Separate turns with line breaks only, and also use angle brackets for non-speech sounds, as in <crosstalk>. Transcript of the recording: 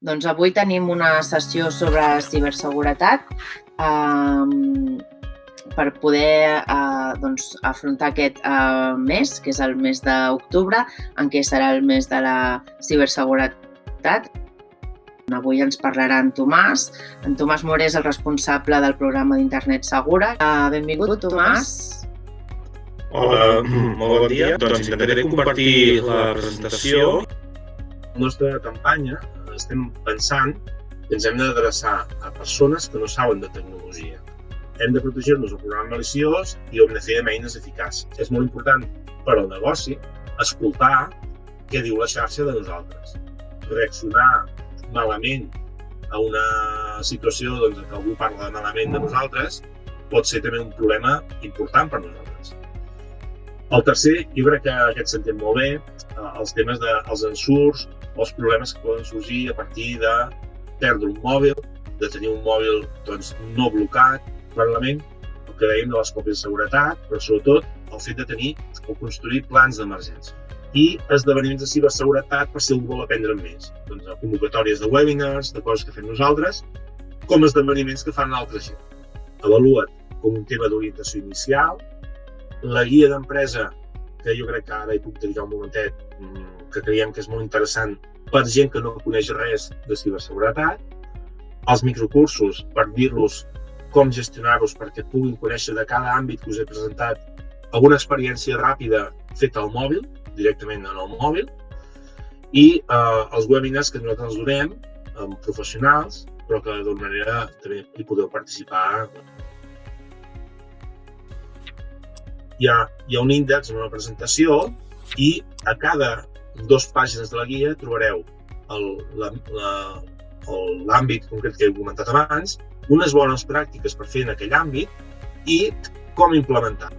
Doncs avui tenim una sessió sobre ciberseguretat eh, per poder eh, doncs, afrontar aquest eh, mes, que és el mes d'octubre, en què serà el mes de la ciberseguretat. Avui ens parlarà en Tomàs. En Tomàs Moré és el responsable del programa d'Internet Segura. Eh, benvingut, Tomàs.
Hola, <clears throat> molt bon dia. Doncs intentaré compartir la presentació. La nostra campanya estem pensant que ens hem d'adreçar a persones que no saben de tecnologia. Hem de protegir-nos del programa maliciós i ho hem de fer amb eines eficaces. És molt important per al negoci escoltar què diu la xarxa de nosaltres. Reaccionar malament a una situació doncs, que algú parla malament de nosaltres pot ser també un problema important per nosaltres. El tercer, jo crec que aquest s'entén molt bé, eh, els temes dels de, ensurts, els problemes que poden sorgir a partir de perdre un mòbil, de tenir un mòbil doncs, no blocat, clarament, el que dèiem de les còpies de seguretat, però sobretot el fet de tenir o construir plans d'emergència i esdeveniments de ciberseguretat per si algú vol aprendre més. Doncs convocatòries de webinars, de coses que fem nosaltres, com esdeveniments que fan altra gent. Avalua't com un tema d'orientació inicial, la guia d'empresa, que jo crec que ara hi puc dedicar un momentet, mm, que creiem que és molt interessant per gent que no coneix res de ciberseguretat, els microcursos per dir-los com gestionar-los perquè puguin conèixer de cada àmbit que us he presentat alguna experiència ràpida feta al mòbil, directament en el mòbil, i eh, els webinars que nosaltres donem amb professionals, però que d'una manera també hi podeu participar. Hi ha, hi ha un índex, una presentació, i a cada dos pàgines de la guia trobareu l'àmbit concret que he comentat abans, unes bones pràctiques per fer en aquell àmbit i com implementar.